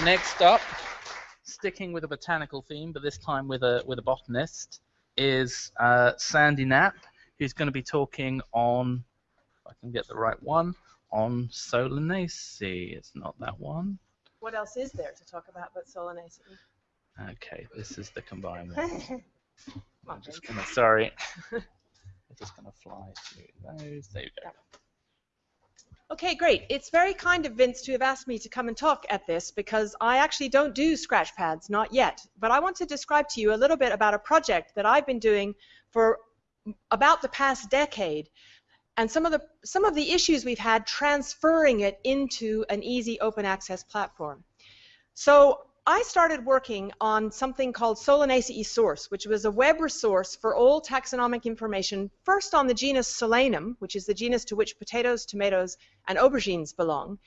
Next up, sticking with a botanical theme, but this time with a with a botanist, is uh, Sandy Knapp, who's going to be talking on, if I can get the right one, on Solanaceae. It's not that one. What else is there to talk about but Solanaceae? Okay, this is the combined one. I'm just gonna, sorry. I'm just gonna fly through those. There you go. Okay, great. It's very kind of Vince to have asked me to come and talk at this because I actually don't do scratch pads, not yet. But I want to describe to you a little bit about a project that I've been doing for about the past decade and some of the some of the issues we've had transferring it into an easy open access platform. So I started working on something called Solanaceae Source, which was a web resource for all taxonomic information, first on the genus Solanum, which is the genus to which potatoes, tomatoes, and aubergines belong.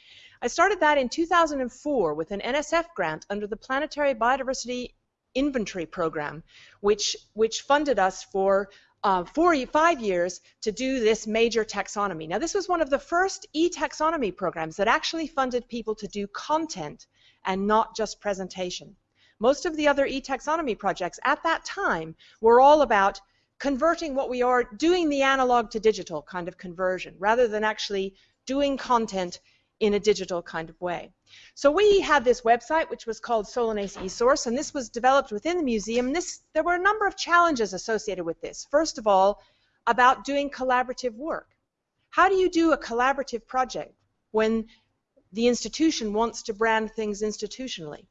I started that in 2004 with an NSF grant under the Planetary Biodiversity Inventory Program, which, which funded us for uh, four, five years to do this major taxonomy. Now, this was one of the first e-taxonomy programs that actually funded people to do content and not just presentation. Most of the other e-taxonomy projects at that time were all about converting what we are, doing the analog to digital kind of conversion, rather than actually doing content in a digital kind of way. So we had this website which was called Solanaceae eSource, and this was developed within the museum. This, there were a number of challenges associated with this. First of all, about doing collaborative work. How do you do a collaborative project when the institution wants to brand things institutionally.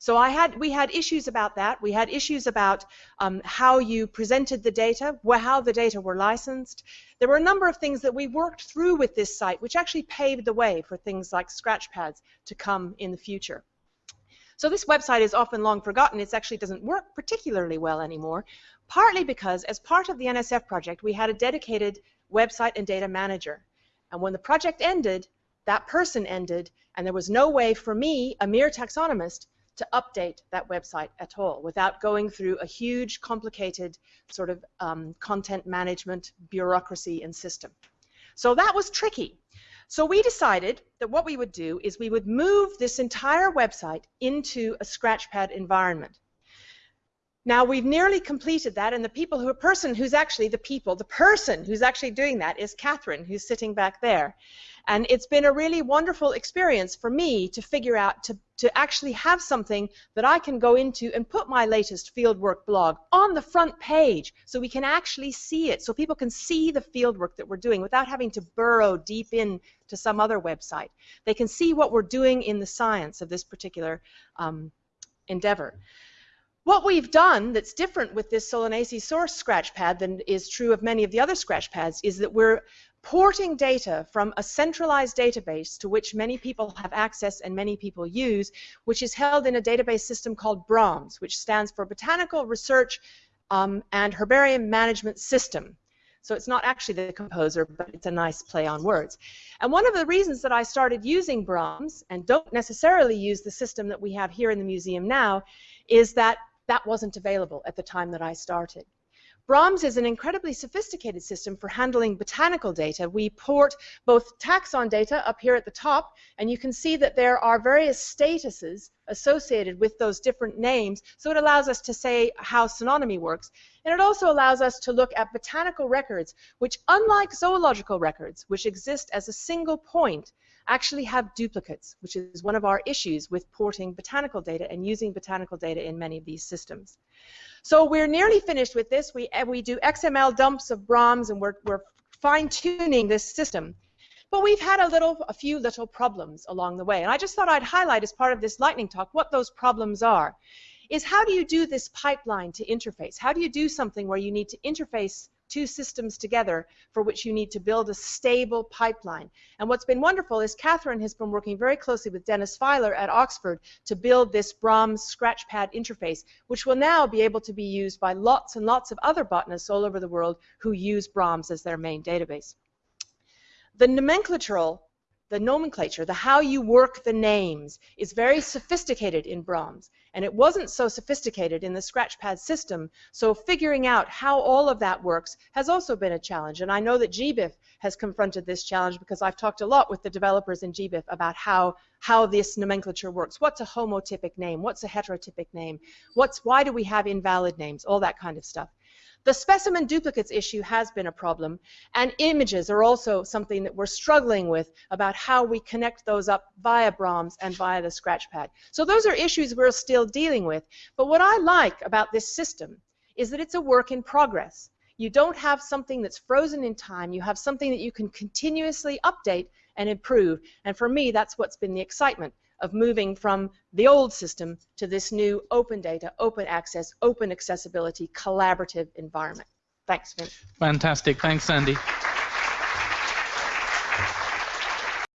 So I had, we had issues about that. We had issues about um, how you presented the data, how the data were licensed. There were a number of things that we worked through with this site, which actually paved the way for things like scratchpads to come in the future. So this website is often long forgotten. It actually doesn't work particularly well anymore, partly because as part of the NSF project, we had a dedicated website and data manager. And when the project ended, that person ended, and there was no way for me, a mere taxonomist, to update that website at all without going through a huge, complicated sort of um, content management bureaucracy and system. So that was tricky. So we decided that what we would do is we would move this entire website into a Scratchpad environment. Now we've nearly completed that, and the people who, person who's actually the people, the person who's actually doing that is Catherine, who's sitting back there. And it's been a really wonderful experience for me to figure out, to, to actually have something that I can go into and put my latest fieldwork blog on the front page so we can actually see it, so people can see the fieldwork that we're doing without having to burrow deep in to some other website. They can see what we're doing in the science of this particular um, endeavor. What we've done that's different with this Solanaceae source scratchpad than is true of many of the other scratchpads is that we're porting data from a centralized database to which many people have access and many people use, which is held in a database system called BRAHMS, which stands for Botanical Research um, and Herbarium Management System. So it's not actually the composer, but it's a nice play on words. And one of the reasons that I started using BRAHMS and don't necessarily use the system that we have here in the museum now is that that wasn't available at the time that I started. BRAHMS is an incredibly sophisticated system for handling botanical data. We port both taxon data up here at the top, and you can see that there are various statuses associated with those different names, so it allows us to say how synonymy works. And it also allows us to look at botanical records, which unlike zoological records, which exist as a single point, actually have duplicates, which is one of our issues with porting botanical data and using botanical data in many of these systems. So we're nearly finished with this. We, we do XML dumps of BRAHMS and we're, we're fine-tuning this system. But we've had a little, a few little problems along the way. And I just thought I'd highlight as part of this lightning talk what those problems are. Is how do you do this pipeline to interface? How do you do something where you need to interface two systems together for which you need to build a stable pipeline. And what's been wonderful is Catherine has been working very closely with Denis Filer at Oxford to build this BRAHMS Scratchpad interface, which will now be able to be used by lots and lots of other botanists all over the world who use BRAHMS as their main database. The nomenclatural the nomenclature, the how you work the names, is very sophisticated in Brahms. And it wasn't so sophisticated in the Scratchpad system, so figuring out how all of that works has also been a challenge. And I know that GBIF has confronted this challenge because I've talked a lot with the developers in GBIF about how, how this nomenclature works. What's a homotypic name? What's a heterotypic name? What's, why do we have invalid names? All that kind of stuff. The specimen duplicates issue has been a problem, and images are also something that we're struggling with about how we connect those up via Brahms and via the Scratchpad. So those are issues we're still dealing with. But what I like about this system is that it's a work in progress. You don't have something that's frozen in time. You have something that you can continuously update and improve. And for me, that's what's been the excitement of moving from the old system to this new open data, open access, open accessibility, collaborative environment. Thanks, Vince. Fantastic. Thanks, Sandy.